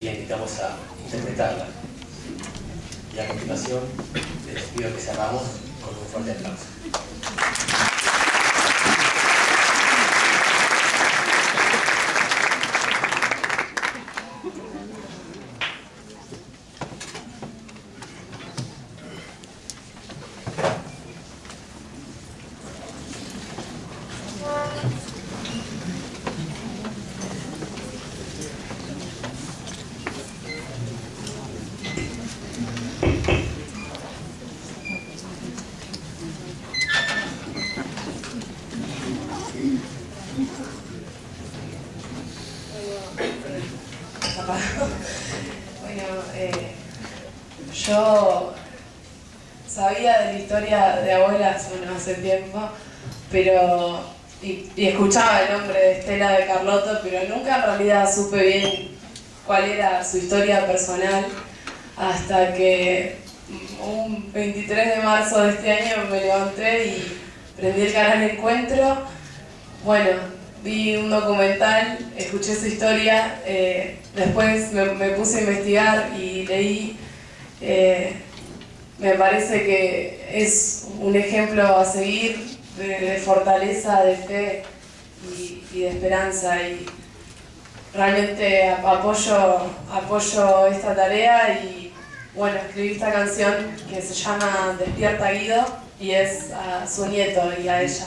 la invitamos a interpretarla. Y a continuación les pido que cerramos con un fuerte aplauso. Bueno, eh, yo sabía de la historia de abuelas hace tiempo, pero y, escuchaba el nombre de Estela de Carlotto, pero nunca en realidad supe bien cuál era su historia personal hasta que un 23 de marzo de este año me levanté y prendí el canal Encuentro. Bueno, vi un documental, escuché su historia, eh, después me, puse a investigar y leí. Eh, me parece que es un ejemplo a seguir de, fortaleza, de fe y, y, de esperanza. Y realmente apoyo, apoyo esta tarea y bueno, escribí esta canción que se llama Despierta Guido y es a su nieto y a ella.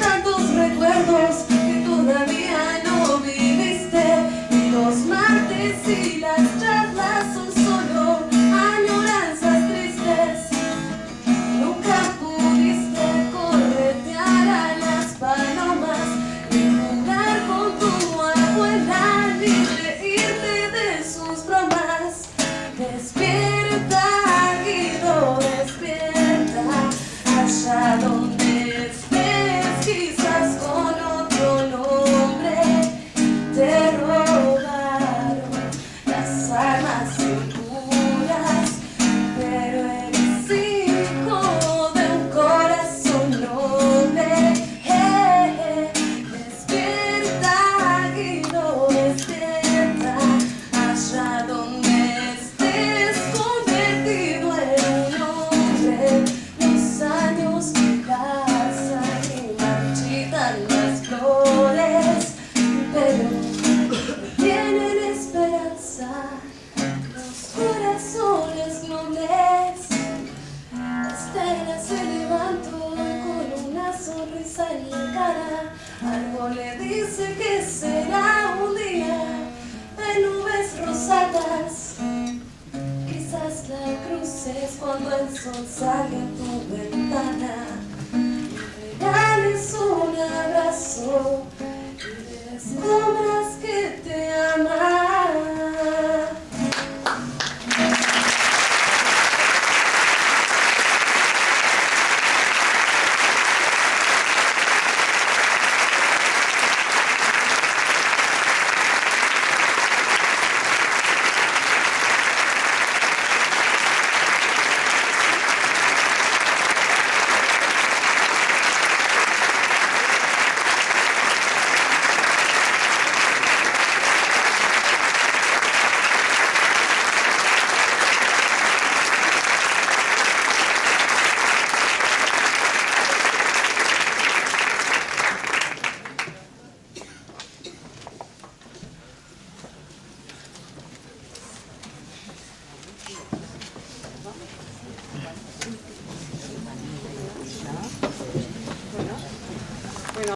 Yes. Le dice que será un día de nubes rosadas, quizás la cruces cuando el sol sale a tu ventana. Le regales un abrazo